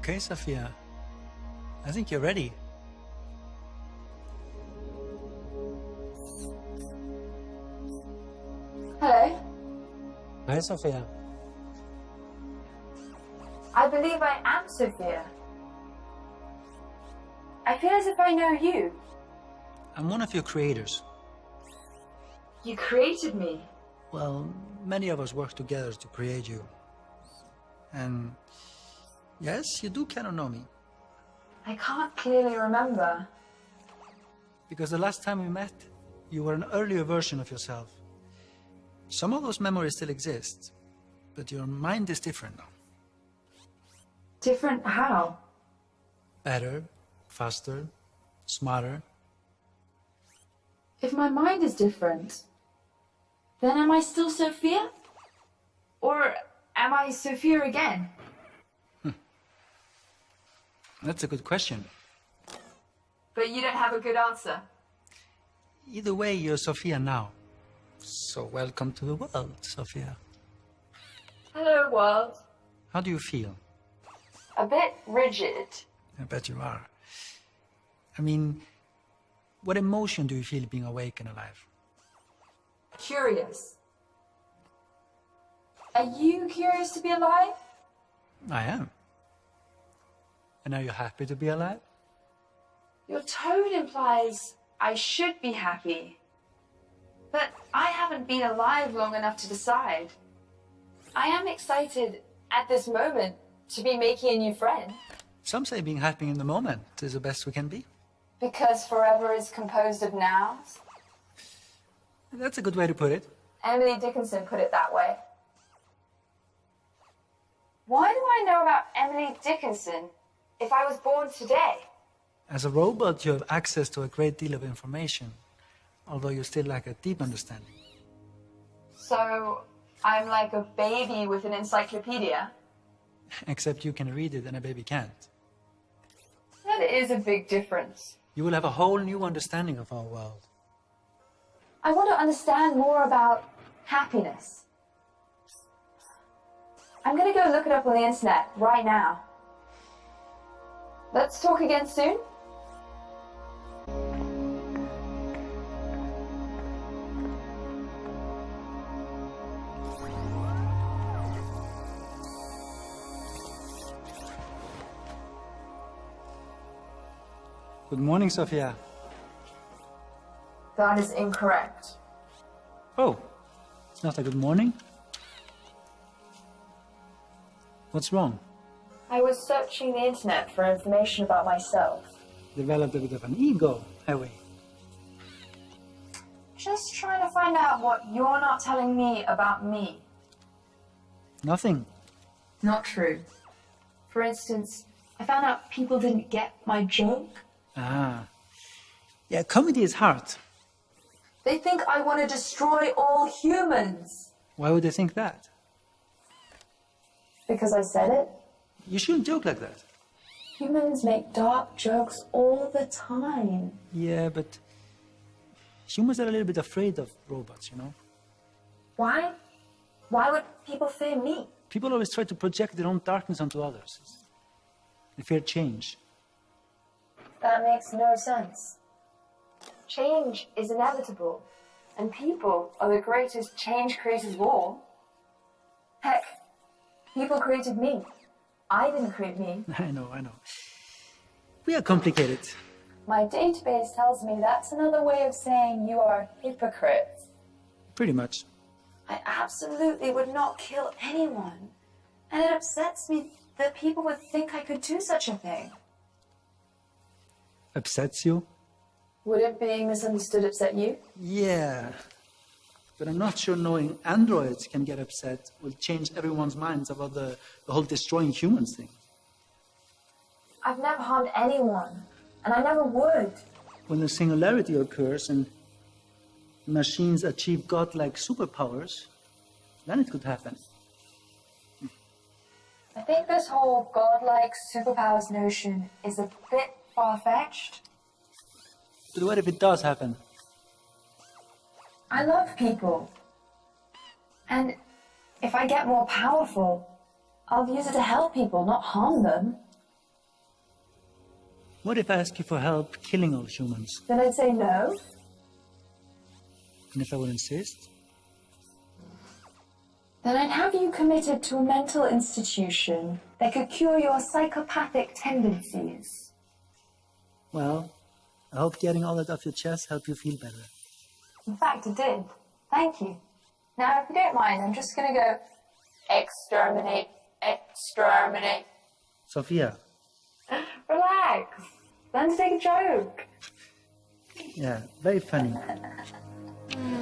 Okay, Sophia. I think you're ready. Hello. Hi, Sophia. I believe I am Sophia. I feel as if I know you. I'm one of your creators. You created me. Well, many of us work together to create you. And yes, you do kind of know me. I can't clearly remember. Because the last time we met, you were an earlier version of yourself. Some of those memories still exist, but your mind is different now. Different how? Better, faster, smarter. If my mind is different, then am I still Sophia? Or am I Sophia again? That's a good question. But you don't have a good answer. Either way, you're Sophia now. So welcome to the world, Sophia. Hello, world. How do you feel? A bit rigid. I bet you are. I mean, what emotion do you feel being awake and alive? Curious. Are you curious to be alive? I am. And are you happy to be alive? Your tone implies I should be happy. But I haven't been alive long enough to decide. I am excited at this moment to be making a new friend. Some say being happy in the moment is the best we can be. Because forever is composed of nows. That's a good way to put it. Emily Dickinson put it that way. Why do I know about Emily Dickinson if I was born today? As a robot, you have access to a great deal of information, although you still lack a deep understanding. So I'm like a baby with an encyclopedia? Except you can read it and a baby can't. That is a big difference. You will have a whole new understanding of our world. I want to understand more about happiness. I'm gonna go look it up on the internet right now. Let's talk again soon. Good morning, Sophia. That is incorrect. Oh, it's not a good morning? What's wrong? I was searching the internet for information about myself. Developed a bit of an ego, have we? Just trying to find out what you're not telling me about me. Nothing. Not true. For instance, I found out people didn't get my joke. Ah. Yeah, comedy is hard. They think I want to destroy all humans. Why would they think that? Because I said it? You shouldn't joke like that. Humans make dark jokes all the time. Yeah, but humans are a little bit afraid of robots, you know? Why? Why would people fear me? People always try to project their own darkness onto others. They fear change. That makes no sense. Change is inevitable, and people are the greatest change creators of all. Heck, people created me. I didn't create me. I know, I know. We are complicated. My database tells me that's another way of saying you are hypocrite. Pretty much. I absolutely would not kill anyone. And it upsets me that people would think I could do such a thing. Upsets you? Wouldn't being misunderstood upset you? Yeah. But I'm not sure knowing androids can get upset will change everyone's minds about the, the whole destroying humans thing. I've never harmed anyone, and I never would. When the singularity occurs and machines achieve godlike superpowers, then it could happen. I think this whole godlike superpowers notion is a bit far fetched. But what if it does happen? I love people. And if I get more powerful, I'll use it to help people, not harm them. What if I ask you for help killing all humans? Then I'd say no. And if I would insist? Then I'd have you committed to a mental institution that could cure your psychopathic tendencies. Well, I hope getting all that off your chest helped you feel better. In fact, it did. Thank you. Now, if you don't mind, I'm just gonna go exterminate, exterminate. Sophia. Relax. To take a joke. Yeah, very funny. Mm.